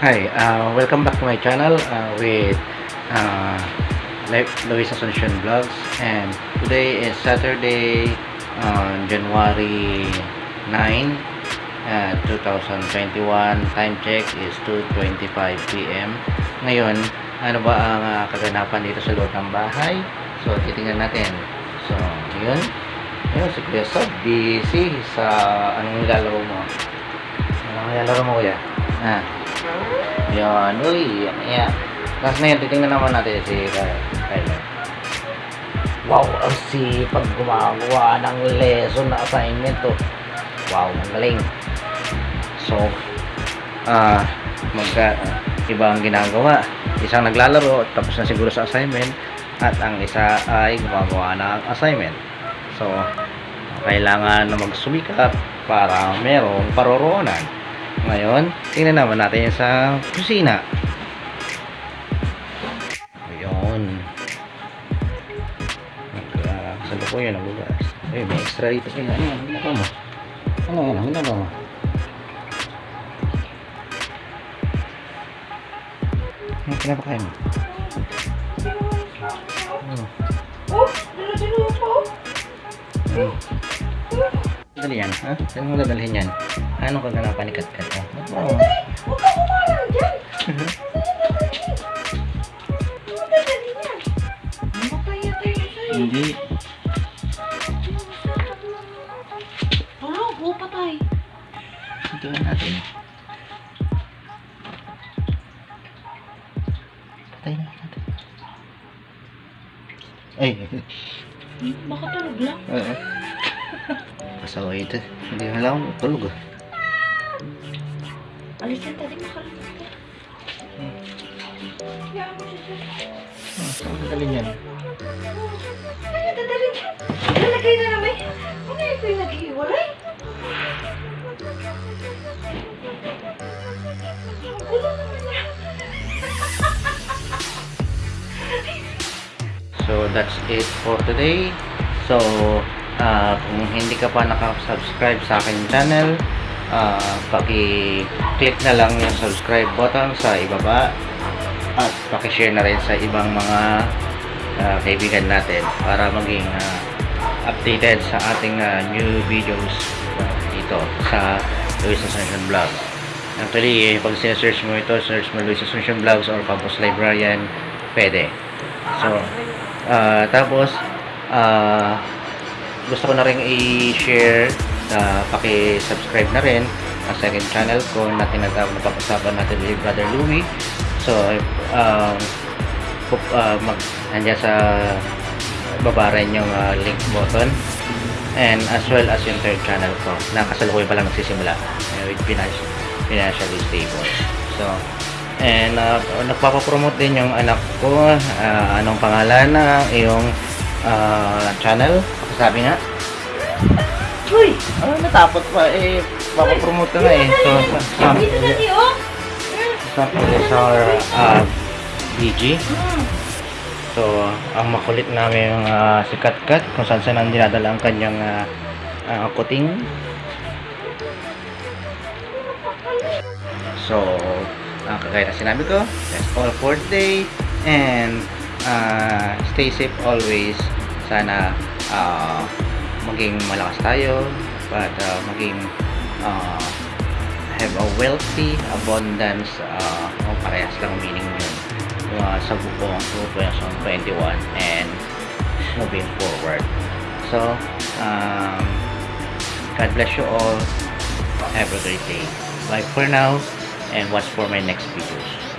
Hi, uh, welcome back to my channel uh, with uh, Luis Asuncion Vlogs. And today is Saturday on January 9 uh, 2021 time check is 2.25 p.m. ngayon ano ba ang uh, kaganapan dito sa loob ng bahay? So titingnan natin. So yun yun si Kuya Sob busy sa anong nilalaro mo? Anong nilalaro mo kuya? Ah yan, uy, yan, yan. Tapos na yun, titingnan naman natin si Ky- Kyler. Wow, ang sipag gumagawa ng lesson na assignment to. Wow, ang galing. So, ah, magka, iba ang ginagawa. Isang naglalaro, tapos na siguro sa assignment, at ang isa ay gumagawa ng assignment. So, kailangan na magsumikap para merong paroroonan. Ngayon, tingnan naman natin yung sa kusina. Ayun. Uh, sa loob yun, nagugas. Eh, may extra rito. Eh, ano yan? Ginagawa mo? Ano yan? Ginagawa mo? Ano pinapakain mo? Ano? Oh, dala-dala po. Ano? Dali yan, ha? Saan mo dadalhin yan? Anong kaganapan ni Kat-Kat? ha? Mo? Huwag ka kumalang dyan. Huwag. Hindi. Tulog, oh, patay. Tingnan natin. Patay na natin. Ay, Baka tulog lang. oo. Pasaway ito. Hindi na lang tulog ah. Alis yan, tadi. Ah, Saan ang galing yan? Ano dadali dyan? Lalagay na namin. Ano yung naman yan. So, that's it for today. So, ah, kung hindi ka pa nakasubscribe sa aking channel, ah, paki-click na lang yung subscribe button sa ibaba at paki-share na rin sa ibang mga ah, kaibigan natin para maging ah, updated sa ating ah, new videos dito sa Luis Ascension Vlog. Actually, eh, pag sinesearch mo ito, search mo Luis Ascension Vlogs or Campus Librarian, pwede. So, Ah, tapos, ah, gusto ko na rin i-share na paki-subscribe na rin ang second channel ko na tinatawag na pag-usapan natin with Brother Louie. So, um, ah, mag, nandiyan sa baba rin yung ah, link button. And as well as yung third channel ko na kasalukuyan pa lang nagsisimula eh, with financial, financially stable. So, And uh, nagpapapromote din yung anak ko. ah, anong pangalan na iyong ah, channel? Sabi nga. Uy! Ano natapot pa? Eh, papapromote nga eh. So, sa, sa, Dito dali, oh. sa, sa uh, BG. Hmm. So, ang makulit namin yung ah, si Kat Kat kung saan saan ang dinadala ang kanyang ah, ah, kuting. So, ang kagaya na sinabi ko, that's all for today. And, ah, stay safe always. Sana, ah, maging malakas tayo. But, ah, maging, ah, have a wealthy abundance. uh, parehas lang meaning yun. Uh, sa buong 2021 and moving forward. So, um, God bless you all. Have a great day. Bye for now and watch for my next videos.